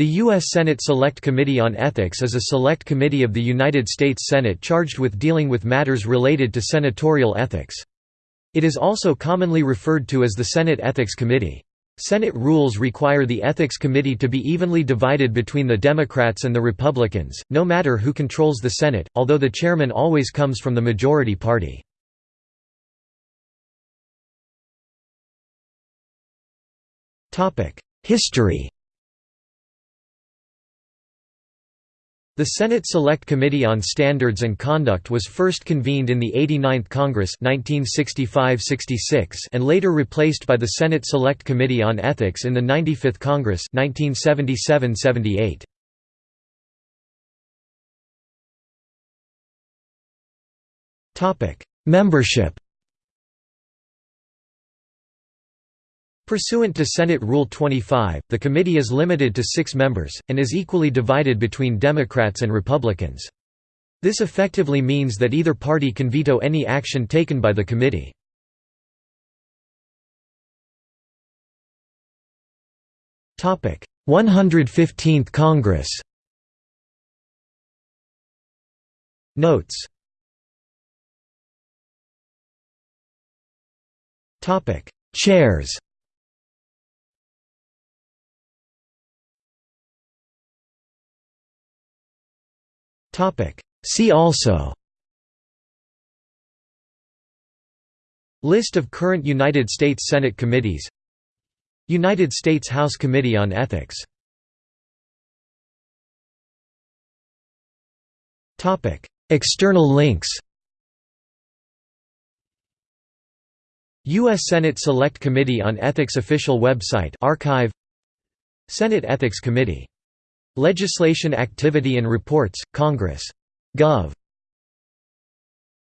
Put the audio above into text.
The U.S. Senate Select Committee on Ethics is a select committee of the United States Senate charged with dealing with matters related to senatorial ethics. It is also commonly referred to as the Senate Ethics Committee. Senate rules require the Ethics Committee to be evenly divided between the Democrats and the Republicans, no matter who controls the Senate, although the chairman always comes from the majority party. History The Senate Select Committee on Standards and Conduct was first convened in the 89th Congress 1965–66 and later replaced by the Senate Select Committee on Ethics in the 95th Congress 1977–78. Membership Pursuant to Senate Rule 25, the committee is limited to six members, and is equally divided between Democrats and Republicans. This effectively means that either party can veto any action taken by the committee. Topic: 115th Congress. Notes. Topic: Chairs. See also. List of current United States Senate committees. United States House Committee on Ethics. External links. U.S. Senate Select Committee on Ethics official website archive. Senate Ethics Committee Legislation Activity and Reports, Congress. Gov.